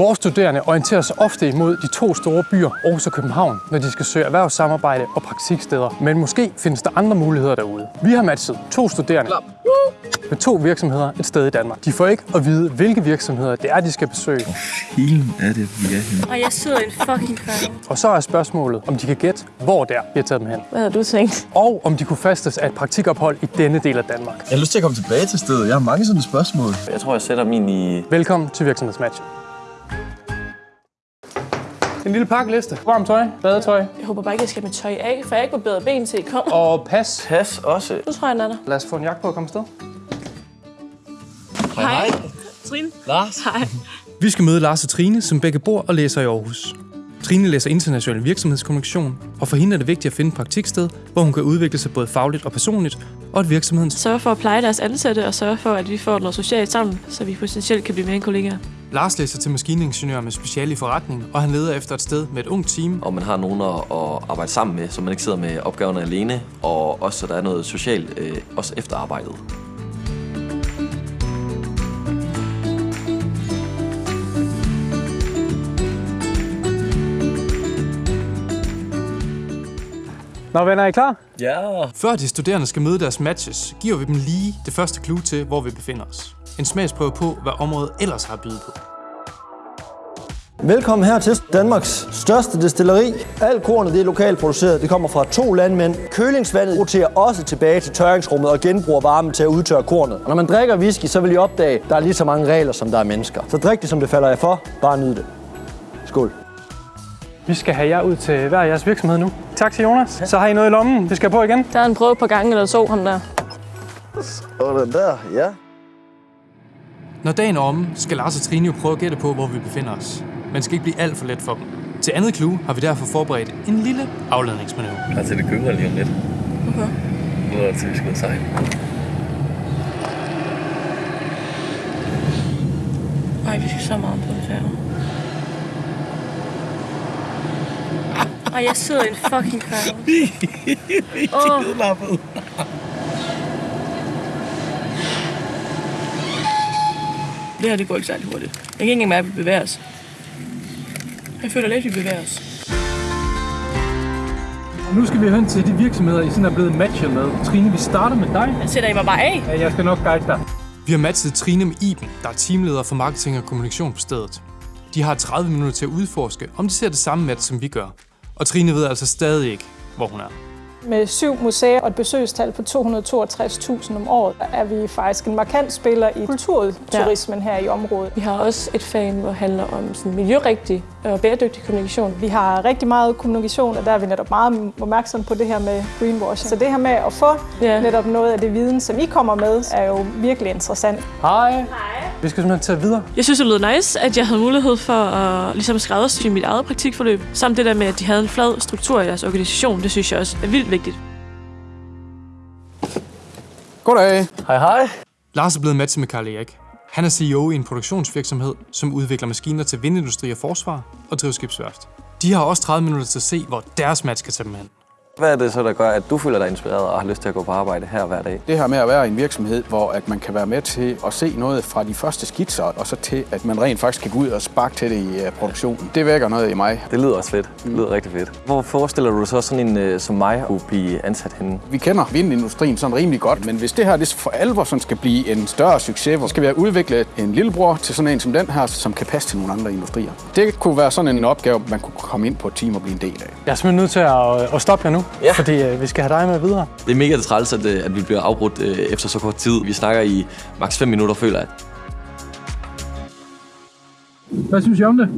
Vores studerende orienterer sig ofte imod de to store byer, Aarhus og København, når de skal søge erhvervssamarbejde og praktiksteder. Men måske findes der andre muligheder derude. Vi har matchet to studerende med to virksomheder et sted i Danmark. De får ikke at vide, hvilke virksomheder det er, de skal besøge. Filen er det, vi er henne. Og jeg sidder i en fucking crowd. Og så er spørgsmålet, om de kan gætte, hvor er, vi har taget dem hen. Hvad havde du tænkt? Og om de kunne fastes af et praktikophold i denne del af Danmark. Jeg har lyst til at komme tilbage til stedet. Jeg har mange sådan spørgsmål. Jeg tror, jeg sætter min i... Velkommen til virksomhedsmatch. En lille pakkeliste. Varmt tøj, badetøj Jeg håber bare ikke, jeg skal med tøj af, for jeg har ikke barberet ben til I kommer. og pas. Pas også. Nu tror jeg, der. Lad os få en jakke på og komme afsted. Hej. Trine. Lars. Hej. Vi skal møde Lars og Trine, som begge bor og læser i Aarhus. Trine læser international virksomhedskommunikation, og for hende er det vigtigt at finde et praktiksted, hvor hun kan udvikle sig både fagligt og personligt, og at virksomheden... Sørge for at pleje deres ansatte, og sørge for, at vi får noget socialt sammen, så vi potentielt kan blive mere end kollegaer. Lars læser til maskiningeniør med speciale i forretning, og han leder efter et sted med et ungt team, Og man har nogen at, at arbejde sammen med, så man ikke sidder med opgaverne alene. Og også, så der er noget socialt, øh, også efter arbejdet. Nå venner, er I klar? Ja. Før de studerende skal møde deres matches, giver vi dem lige det første clue til, hvor vi befinder os. En smagsprøve på, hvad området ellers har at byde på. Velkommen her til Danmarks største destilleri. Al kornet det er lokalt produceret. Det kommer fra to landmænd. Kølingsvandet roterer også tilbage til tørringsrummet og genbruger varmen til at udtørre kornet. Og når man drikker whisky, så vil I opdage, at der er lige så mange regler, som der er mennesker. Så drik det, som det falder jer for. Bare nyd det. Skål. Vi skal have jer ud til hver jeres virksomhed nu. Tak til Jonas. Så har I noget i lommen. Vi skal på igen. Der er en prøve på gangen eller to, ham der. Og den der, ja. Når dagen er omme, skal Lars og Trine jo prøve at gætte på, hvor vi befinder os. Men det skal ikke blive alt for let for dem. Til andet clue har vi derfor forberedt en lille afladningsmanøvre. Klar til det gynger lige om lidt. Okay. Nu er det til, vi skal sejle. Ej, vi skal så meget på det her. Ej, jeg sidder i en fucking crowd. Åh, det her, det går ikke særlig hurtigt. Jeg kan ikke engang mærke, at vi bevæger os. Jeg føler lidt, at vi bevæger os. Og nu skal vi hen til de virksomheder, I sådan er blevet matchet med. Trine, vi starter med dig. Jeg sætter I mig bare af. Ja, jeg skal nok guide dig. Vi har matchet Trine med Iben, der er teamleder for marketing og kommunikation på stedet. De har 30 minutter til at udforske, om de ser det samme match, som vi gør. Og Trine ved altså stadig ikke, hvor hun er. Med syv museer og et besøgstal på 262.000 om året, er vi faktisk en markant spiller i kulturturismen her i området. Vi har også et fag, hvor det handler om sådan miljørigtig og bæredygtig kommunikation. Vi har rigtig meget kommunikation, og der er vi netop meget opmærksom på det her med greenwashing. Så det her med at få Ja. netop noget af det viden, som I kommer med, er jo virkelig interessant. Hej. Hej. Vi skal simpelthen tage videre. Jeg synes, det lød nice, at jeg havde mulighed for at ligesom skræddersy mit eget praktikforløb. Samt det der med, at de havde en flad struktur i deres organisation, det synes jeg også er vildt vigtigt. Goddag. Hej, hej. Lars er blevet matchet med Karl Erik. Han er CEO i en produktionsvirksomhed, som udvikler maskiner til vindindustri og forsvar og driver skibsværft. De har også 30 minutter til at se, hvor deres match kan tage dem hen. Hvad er det så, der gør, at du føler dig inspireret og har lyst til at gå på arbejde her hver dag? Det her med at være i en virksomhed, hvor at man kan være med til at se noget fra de første skitser, og så til, at man rent faktisk kan gå ud og sparke til det i uh, produktionen. Det vækker noget i mig. Det lyder også fedt. Det lyder rigtig fedt. Hvor forestiller du dig så sådan en øh, som mig kunne blive ansat henne? Vi kender vindindustrien sådan rimelig godt, men hvis det her det for alvor sådan skal blive en større succes, så skal vi have udviklet en lillebror til sådan en som den her, som kan passe til nogle andre industrier. Det kunne være sådan en opgave, man kunne komme ind på et team og blive en del af. Jeg er simpelthen nødt til at, at stoppe jer nu, Ja. fordi øh, vi skal have dig med videre. Det er mega træls, at, øh, at vi bliver afbrudt øh, efter så kort tid. Vi snakker i maks 5 minutter, føler jeg. Hvad synes I om det?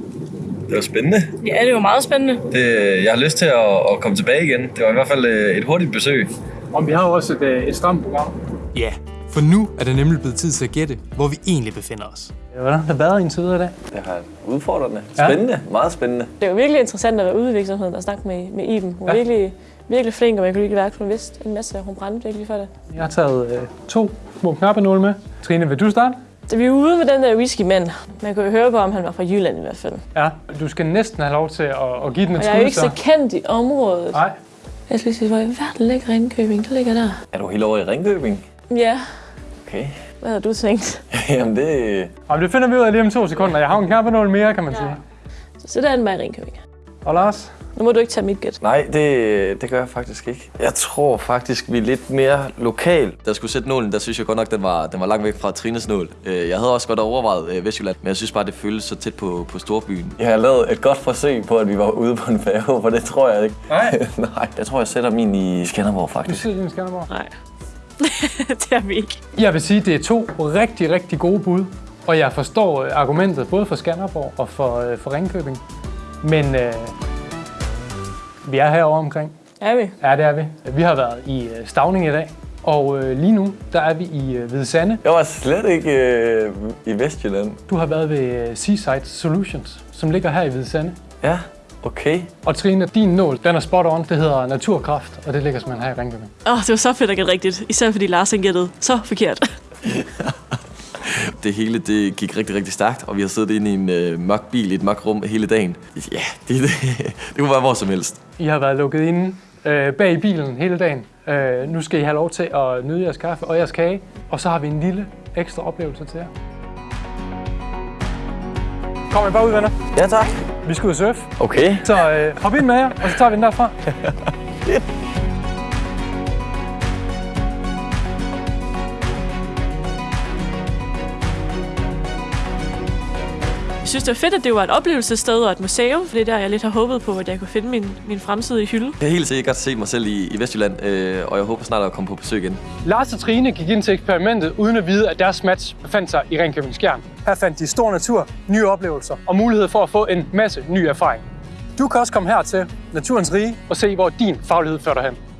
Det var spændende. Ja, det var meget spændende. Det, jeg har lyst til at, at komme tilbage igen. Det var i hvert fald øh, et hurtigt besøg. Om vi har jo også et, øh, et stramt program. Ja, for nu er det nemlig blevet tid til at gætte, hvor vi egentlig befinder os. Hvordan har det været indtil videre i dag? Det har udfordrende. Ja. Spændende. Meget spændende. Det var virkelig interessant at være ude i virksomheden og snakke med, med Iben. Hun Ja. ja. virkelig, virkelig flink, og man kunne virkelig værke, hun vidste en masse. Hun brændte virkelig for det. Jeg har taget øh, to små knappenåle med. Trine, vil du starte? Da vi var ude med den der whisky-mand, man kunne jo høre på, om han var fra Jylland i hvert fald. Ja, du skal næsten have lov til at, at give den et Og jeg er jo ikke skud, så kendt i området. Nej. Jeg skal lige sige, hvor i verden ligger Ringkøbing? Det ligger der. Er du helt over i Ringkøbing? Ja, Okay. Hvad havde du tænkt? Jamen det... Og det finder vi ud af lige om to sekunder. Jeg har en knap nål mere, kan man sige. Så sætter jeg den bare i Ringkøbing. Og Lars? Nu må du ikke tage mit gæt. Nej, det, det gør jeg faktisk ikke. Jeg tror faktisk, vi er lidt mere lokal. Da jeg skulle sætte nålen, der synes jeg godt nok, den var, den var langt væk fra Trines nål. Øh, Jeg havde også godt overvejet øh, Vestjylland, men jeg synes bare, det føltes så tæt på, på storbyen. Jeg har lavet et godt forsøg på, at vi var ude på en færge, for det tror jeg ikke. Nej. Nej, jeg tror, jeg sætter min i Skanderborg Du faktisk. siger din Skanderborg. Nej. det er vi ikke. Jeg vil sige, at det er to rigtig, rigtig gode bud. Og jeg forstår øh, argumentet både for Skanderborg og for, for Ringkøbing. Men øh, vi er herovre omkring. Er vi? Ja, det er vi. Vi har været i øh, Stavning i dag. Og øh, lige nu, der er vi i øh, Hvide Sande. Jeg var slet ikke øh, i Vestjylland. Du har været ved øh, Seaside Solutions, som ligger her i Hvide Sande. Ja, okay. Og Trine, din nål, den er spot on. Det hedder Naturkraft, og det ligger simpelthen her i Ringkøbing. Åh, oh, det var så fedt at gætte rigtigt. Især fordi Lars gættede så forkert. Det hele det gik rigtig, rigtig stærkt, og vi har siddet inde i en øh, mørk bil i et mørkt rum hele dagen. Ja, det, det, det kunne være hvor som helst. I har været lukket inde øh, bag i bilen hele dagen. Øh, nu skal I have lov til at nyde jeres kaffe og jeres kage. Og så har vi en lille ekstra oplevelse til jer. Kom I bare ud, venner. Ja, tak. Vi skal ud og surfe. Okay. Så øh, hop ind med jer, og så tager vi den derfra. synes, det var fedt, at det var et oplevelsessted og et museum, for det er der, jeg lidt har håbet på, at jeg kunne finde min, min fremtidige hylde. Jeg har helt sikkert set mig selv i, i Vestjylland, øh, og jeg håber snart at komme på besøg igen. Lars og Trine gik ind til eksperimentet uden at vide, at deres match befandt sig i Ringkøbing Skjern. Her fandt de stor natur, nye oplevelser og mulighed for at få en masse ny erfaring. Du kan også komme her til Naturens Rige og se, hvor din faglighed fører dig hen.